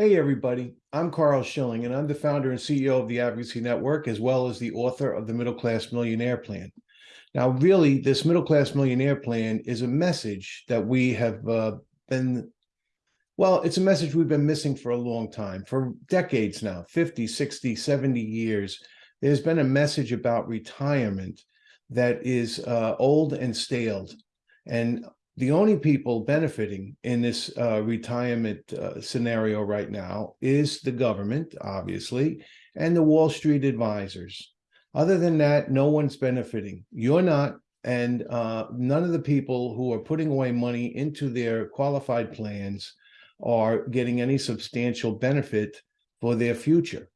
Hey, everybody. I'm Carl Schilling, and I'm the founder and CEO of the Advocacy Network, as well as the author of the Middle Class Millionaire Plan. Now, really, this Middle Class Millionaire Plan is a message that we have uh, been, well, it's a message we've been missing for a long time, for decades now 50, 60, 70 years. There's been a message about retirement that is uh, old and staled. And the only people benefiting in this uh, retirement uh, scenario right now is the government, obviously, and the Wall Street advisors. Other than that, no one's benefiting. You're not, and uh, none of the people who are putting away money into their qualified plans are getting any substantial benefit for their future.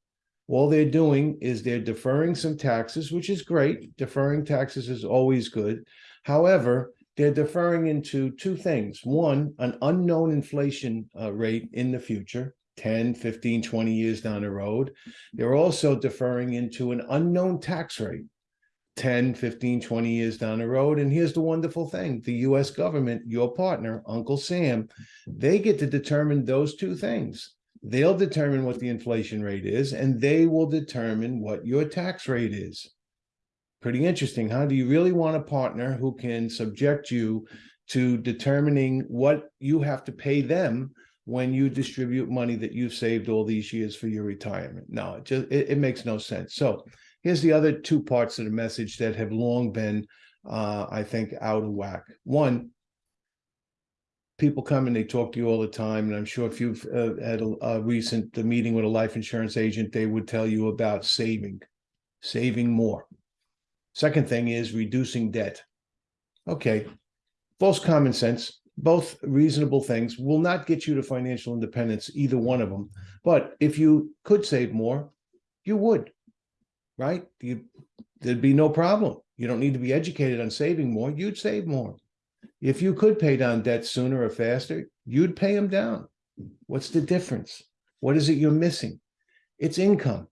All they're doing is they're deferring some taxes, which is great. Deferring taxes is always good. However, they're deferring into two things. One, an unknown inflation uh, rate in the future, 10, 15, 20 years down the road. They're also deferring into an unknown tax rate, 10, 15, 20 years down the road. And here's the wonderful thing. The US government, your partner, Uncle Sam, they get to determine those two things. They'll determine what the inflation rate is, and they will determine what your tax rate is pretty interesting, huh? Do you really want a partner who can subject you to determining what you have to pay them when you distribute money that you've saved all these years for your retirement? No, it just it, it makes no sense. So here's the other two parts of the message that have long been, uh, I think, out of whack. One, people come and they talk to you all the time. And I'm sure if you've uh, had a, a recent meeting with a life insurance agent, they would tell you about saving, saving more. Second thing is reducing debt. Okay, false common sense, both reasonable things will not get you to financial independence, either one of them. But if you could save more, you would, right? You, there'd be no problem. You don't need to be educated on saving more. You'd save more. If you could pay down debt sooner or faster, you'd pay them down. What's the difference? What is it you're missing? It's income.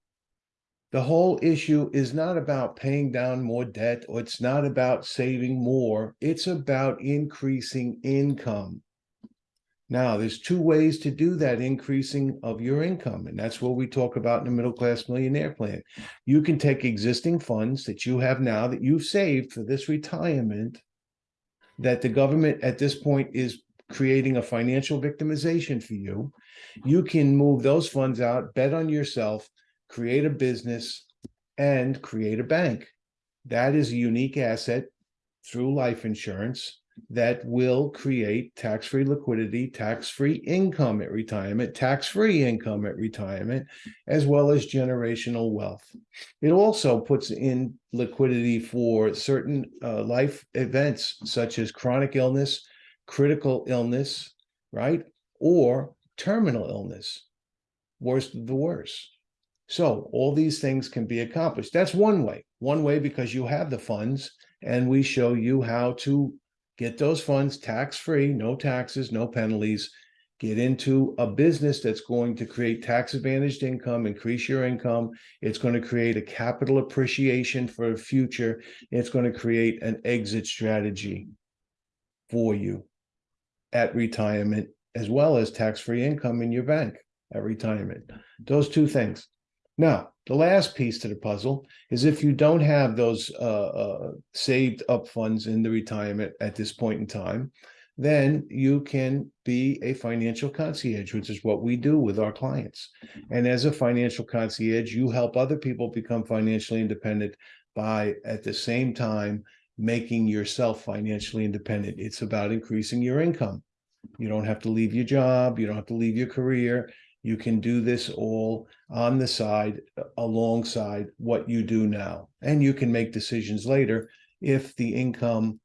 The whole issue is not about paying down more debt or it's not about saving more. It's about increasing income. Now, there's two ways to do that increasing of your income, and that's what we talk about in the middle class millionaire plan. You can take existing funds that you have now that you've saved for this retirement that the government at this point is creating a financial victimization for you. You can move those funds out, bet on yourself, create a business, and create a bank. That is a unique asset through life insurance that will create tax-free liquidity, tax-free income at retirement, tax-free income at retirement, as well as generational wealth. It also puts in liquidity for certain uh, life events such as chronic illness, critical illness, right? Or terminal illness, worst of the worst. So all these things can be accomplished. That's one way. One way because you have the funds and we show you how to get those funds tax-free, no taxes, no penalties, get into a business that's going to create tax advantaged income, increase your income. It's going to create a capital appreciation for the future. It's going to create an exit strategy for you at retirement, as well as tax-free income in your bank at retirement. Those two things. Now, the last piece to the puzzle is if you don't have those uh, uh, saved up funds in the retirement at this point in time, then you can be a financial concierge, which is what we do with our clients. And as a financial concierge, you help other people become financially independent by at the same time making yourself financially independent. It's about increasing your income. You don't have to leave your job. You don't have to leave your career. You can do this all on the side alongside what you do now. And you can make decisions later if the income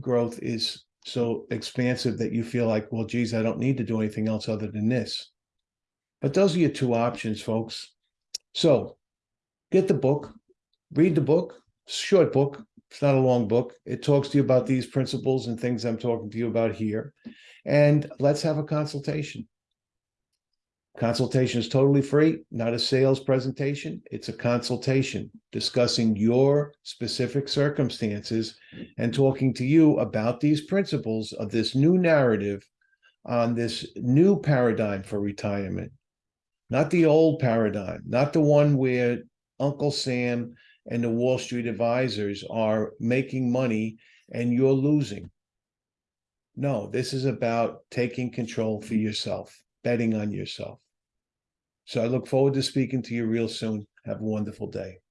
growth is so expansive that you feel like, well, geez, I don't need to do anything else other than this. But those are your two options, folks. So get the book, read the book, short book. It's not a long book. It talks to you about these principles and things I'm talking to you about here. And let's have a consultation. Consultation is totally free, not a sales presentation. It's a consultation discussing your specific circumstances and talking to you about these principles of this new narrative on this new paradigm for retirement, not the old paradigm, not the one where Uncle Sam and the Wall Street advisors are making money and you're losing. No, this is about taking control for yourself, betting on yourself. So I look forward to speaking to you real soon. Have a wonderful day.